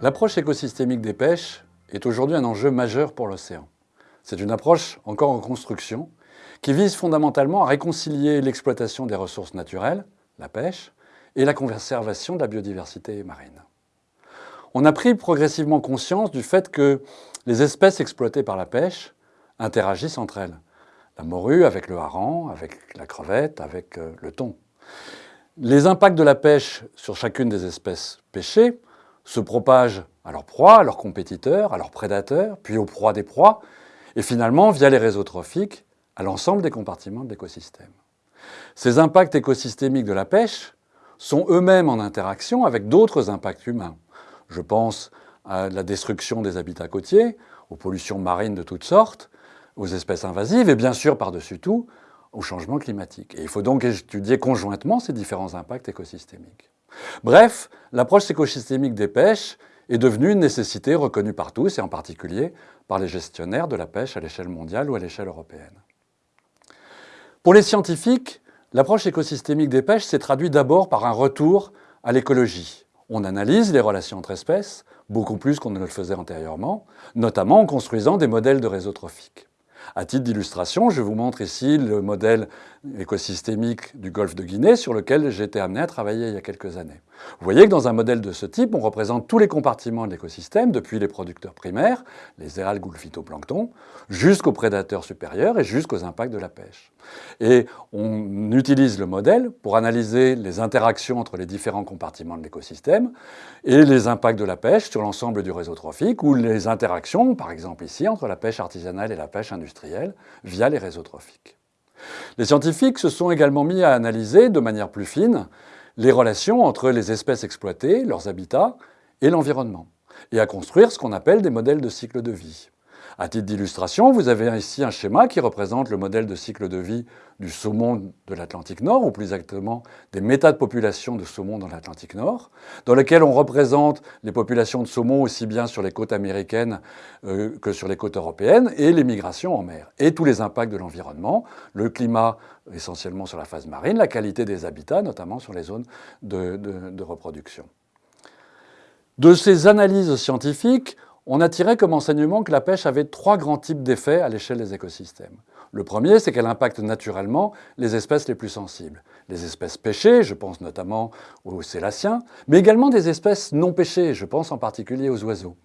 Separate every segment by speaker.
Speaker 1: L'approche écosystémique des pêches est aujourd'hui un enjeu majeur pour l'océan. C'est une approche encore en construction qui vise fondamentalement à réconcilier l'exploitation des ressources naturelles, la pêche, et la conservation de la biodiversité marine. On a pris progressivement conscience du fait que les espèces exploitées par la pêche interagissent entre elles. La morue avec le hareng, avec la crevette, avec euh, le thon. Les impacts de la pêche sur chacune des espèces pêchées se propagent à leurs proies, à leurs compétiteurs, à leurs prédateurs, puis aux proies des proies, et finalement, via les réseaux trophiques, à l'ensemble des compartiments de l'écosystème. Ces impacts écosystémiques de la pêche sont eux-mêmes en interaction avec d'autres impacts humains. Je pense à la destruction des habitats côtiers, aux pollutions marines de toutes sortes, aux espèces invasives et bien sûr, par-dessus tout, au changement climatique. Et il faut donc étudier conjointement ces différents impacts écosystémiques. Bref, l'approche écosystémique des pêches est devenue une nécessité reconnue par tous, et en particulier par les gestionnaires de la pêche à l'échelle mondiale ou à l'échelle européenne. Pour les scientifiques, l'approche écosystémique des pêches s'est traduite d'abord par un retour à l'écologie. On analyse les relations entre espèces, beaucoup plus qu'on ne le faisait antérieurement, notamment en construisant des modèles de réseaux trophiques. À titre d'illustration, je vous montre ici le modèle écosystémique du golfe de Guinée sur lequel j'ai été amené à travailler il y a quelques années. Vous voyez que dans un modèle de ce type, on représente tous les compartiments de l'écosystème, depuis les producteurs primaires, les algues ou le phytoplancton, jusqu'aux prédateurs supérieurs et jusqu'aux impacts de la pêche. Et on utilise le modèle pour analyser les interactions entre les différents compartiments de l'écosystème et les impacts de la pêche sur l'ensemble du réseau trophique ou les interactions, par exemple ici, entre la pêche artisanale et la pêche industrielle via les réseaux trophiques. Les scientifiques se sont également mis à analyser de manière plus fine les relations entre les espèces exploitées, leurs habitats et l'environnement, et à construire ce qu'on appelle des modèles de cycle de vie. À titre d'illustration, vous avez ici un schéma qui représente le modèle de cycle de vie du saumon de l'Atlantique Nord, ou plus exactement des méta de population de saumon dans l'Atlantique Nord, dans lequel on représente les populations de saumon aussi bien sur les côtes américaines euh, que sur les côtes européennes, et les migrations en mer, et tous les impacts de l'environnement, le climat essentiellement sur la phase marine, la qualité des habitats, notamment sur les zones de reproduction. De ces analyses scientifiques, on a tiré comme enseignement que la pêche avait trois grands types d'effets à l'échelle des écosystèmes. Le premier, c'est qu'elle impacte naturellement les espèces les plus sensibles. Les espèces pêchées, je pense notamment aux célaciens, mais également des espèces non pêchées, je pense en particulier aux oiseaux.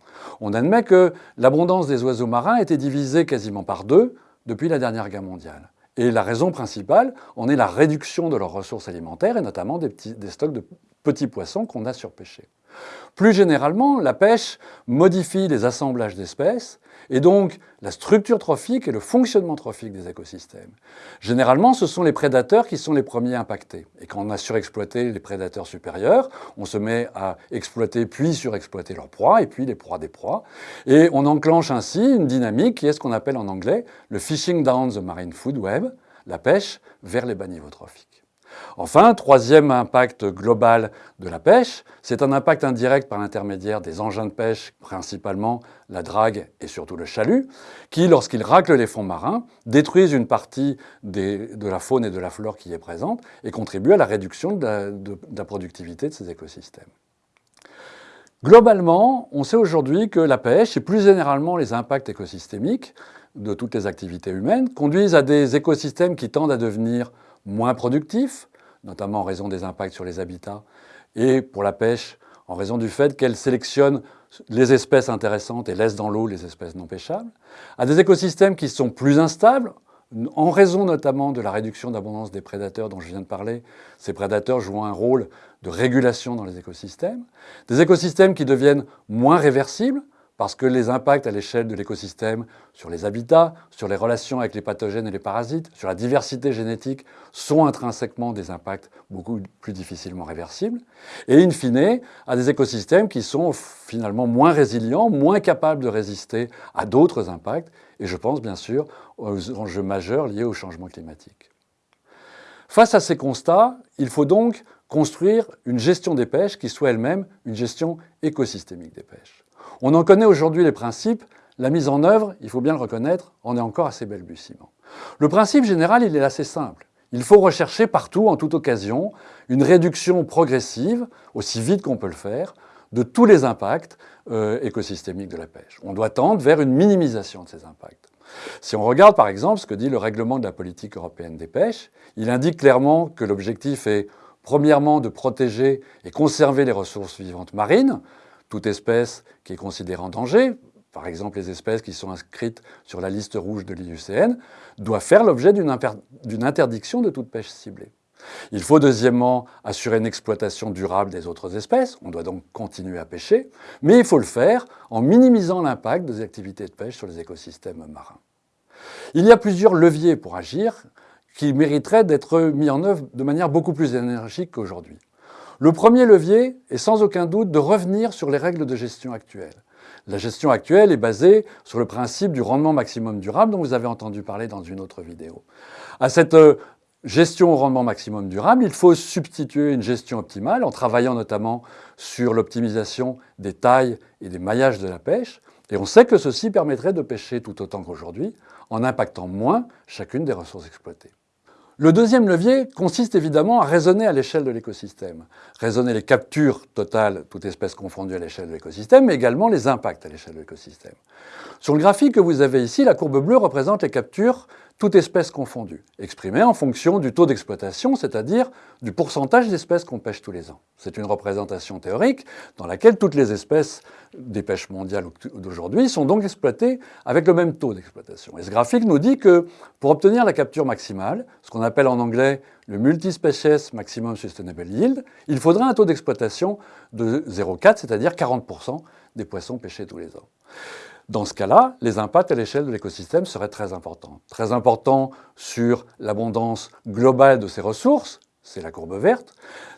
Speaker 1: On admet que l'abondance des oiseaux marins était divisée quasiment par deux depuis la dernière guerre mondiale. Et la raison principale en est la réduction de leurs ressources alimentaires et notamment des, des stocks de petits poissons qu'on a surpêchés. Plus généralement, la pêche modifie les assemblages d'espèces et donc la structure trophique et le fonctionnement trophique des écosystèmes. Généralement, ce sont les prédateurs qui sont les premiers impactés. Et quand on a surexploité les prédateurs supérieurs, on se met à exploiter puis surexploiter leurs proies et puis les proies des proies. Et on enclenche ainsi une dynamique qui est ce qu'on appelle en anglais le fishing down the marine food web, la pêche vers les bas niveaux trophiques. Enfin, troisième impact global de la pêche, c'est un impact indirect par l'intermédiaire des engins de pêche, principalement la drague et surtout le chalut, qui, lorsqu'ils raclent les fonds marins, détruisent une partie de la faune et de la flore qui est présente et contribuent à la réduction de la productivité de ces écosystèmes. Globalement, on sait aujourd'hui que la pêche et plus généralement les impacts écosystémiques de toutes les activités humaines conduisent à des écosystèmes qui tendent à devenir moins productifs, notamment en raison des impacts sur les habitats, et pour la pêche, en raison du fait qu'elle sélectionne les espèces intéressantes et laisse dans l'eau les espèces non pêchables, à des écosystèmes qui sont plus instables, en raison notamment de la réduction d'abondance des prédateurs dont je viens de parler. Ces prédateurs jouent un rôle de régulation dans les écosystèmes. Des écosystèmes qui deviennent moins réversibles, parce que les impacts à l'échelle de l'écosystème sur les habitats, sur les relations avec les pathogènes et les parasites, sur la diversité génétique sont intrinsèquement des impacts beaucoup plus difficilement réversibles, et in fine, à des écosystèmes qui sont finalement moins résilients, moins capables de résister à d'autres impacts, et je pense bien sûr aux enjeux majeurs liés au changement climatique. Face à ces constats, il faut donc construire une gestion des pêches qui soit elle-même une gestion écosystémique des pêches. On en connaît aujourd'hui les principes, la mise en œuvre, il faut bien le reconnaître, en est encore assez balbutiement. Le principe général, il est assez simple. Il faut rechercher partout, en toute occasion, une réduction progressive, aussi vite qu'on peut le faire, de tous les impacts euh, écosystémiques de la pêche. On doit tendre vers une minimisation de ces impacts. Si on regarde par exemple ce que dit le règlement de la politique européenne des pêches, il indique clairement que l'objectif est premièrement de protéger et conserver les ressources vivantes marines, toute espèce qui est considérée en danger, par exemple les espèces qui sont inscrites sur la liste rouge de l'IUCN, doit faire l'objet d'une interdiction de toute pêche ciblée. Il faut deuxièmement assurer une exploitation durable des autres espèces, on doit donc continuer à pêcher, mais il faut le faire en minimisant l'impact des activités de pêche sur les écosystèmes marins. Il y a plusieurs leviers pour agir qui mériteraient d'être mis en œuvre de manière beaucoup plus énergique qu'aujourd'hui. Le premier levier est sans aucun doute de revenir sur les règles de gestion actuelles. La gestion actuelle est basée sur le principe du rendement maximum durable dont vous avez entendu parler dans une autre vidéo. À cette euh, gestion au rendement maximum durable, il faut substituer une gestion optimale en travaillant notamment sur l'optimisation des tailles et des maillages de la pêche. Et on sait que ceci permettrait de pêcher tout autant qu'aujourd'hui en impactant moins chacune des ressources exploitées. Le deuxième levier consiste évidemment à raisonner à l'échelle de l'écosystème. Raisonner les captures totales, toutes espèces confondues à l'échelle de l'écosystème, mais également les impacts à l'échelle de l'écosystème. Sur le graphique que vous avez ici, la courbe bleue représente les captures toute espèce confondue, exprimée en fonction du taux d'exploitation, c'est-à-dire du pourcentage d'espèces qu'on pêche tous les ans. C'est une représentation théorique dans laquelle toutes les espèces des pêches mondiales d'aujourd'hui sont donc exploitées avec le même taux d'exploitation. Et ce graphique nous dit que pour obtenir la capture maximale, ce qu'on appelle en anglais le multispecies maximum sustainable yield, il faudrait un taux d'exploitation de 0,4, c'est-à-dire 40% des poissons pêchés tous les ans. Dans ce cas-là, les impacts à l'échelle de l'écosystème seraient très importants. Très importants sur l'abondance globale de ces ressources, c'est la courbe verte,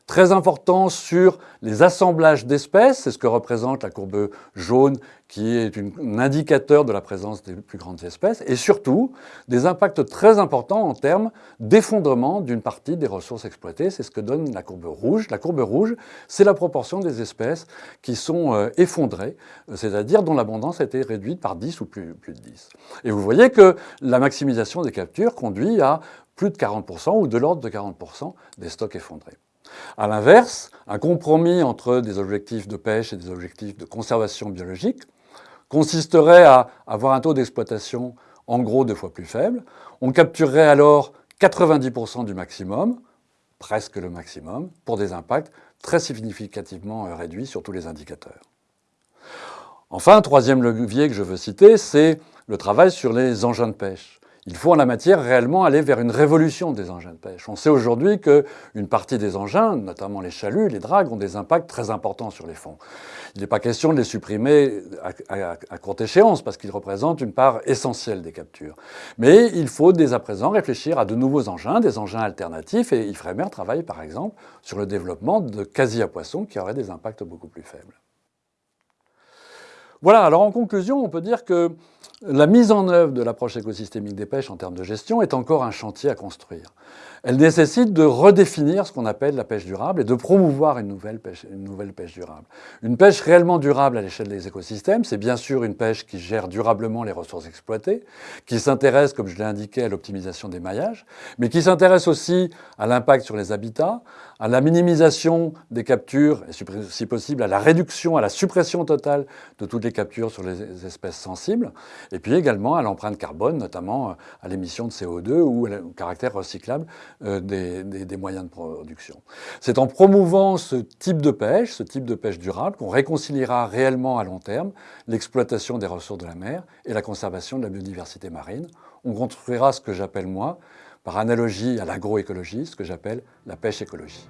Speaker 1: très important sur les assemblages d'espèces, c'est ce que représente la courbe jaune qui est un indicateur de la présence des plus grandes espèces, et surtout des impacts très importants en termes d'effondrement d'une partie des ressources exploitées, c'est ce que donne la courbe rouge. La courbe rouge, c'est la proportion des espèces qui sont euh, effondrées, c'est-à-dire dont l'abondance a été réduite par 10 ou plus, plus de 10. Et vous voyez que la maximisation des captures conduit à plus de 40% ou de l'ordre de 40% des stocks effondrés. A l'inverse, un compromis entre des objectifs de pêche et des objectifs de conservation biologique consisterait à avoir un taux d'exploitation en gros deux fois plus faible. On capturerait alors 90% du maximum, presque le maximum, pour des impacts très significativement euh, réduits sur tous les indicateurs. Enfin, troisième levier que je veux citer, c'est le travail sur les engins de pêche. Il faut en la matière réellement aller vers une révolution des engins de pêche. On sait aujourd'hui qu'une partie des engins, notamment les chaluts, les dragues, ont des impacts très importants sur les fonds. Il n'est pas question de les supprimer à, courte échéance parce qu'ils représentent une part essentielle des captures. Mais il faut dès à présent réfléchir à de nouveaux engins, des engins alternatifs et Ifremer travaille par exemple sur le développement de quasi à poissons qui auraient des impacts beaucoup plus faibles. Voilà, alors en conclusion, on peut dire que la mise en œuvre de l'approche écosystémique des pêches en termes de gestion est encore un chantier à construire. Elle nécessite de redéfinir ce qu'on appelle la pêche durable et de promouvoir une nouvelle pêche, durable. Une pêche réellement durable à l'échelle des écosystèmes, c'est bien sûr une pêche qui gère durablement les ressources exploitées, qui s'intéresse, comme je l'ai indiqué, à l'optimisation des maillages, mais qui s'intéresse aussi à l'impact sur les habitats, à la minimisation des captures, et si possible à la réduction, à la suppression totale de toutes les captures sur les espèces sensibles, et puis également à l'empreinte carbone, notamment euh, à l'émission de CO2 ou au caractère recyclable euh, des, moyens de production. C'est en promouvant ce type de pêche, ce type de pêche durable, qu'on réconciliera réellement à long terme l'exploitation des ressources de la mer et la conservation de la biodiversité marine. On construira ce que j'appelle moi, par analogie à l'agroécologie, ce que j'appelle la pêche écologie.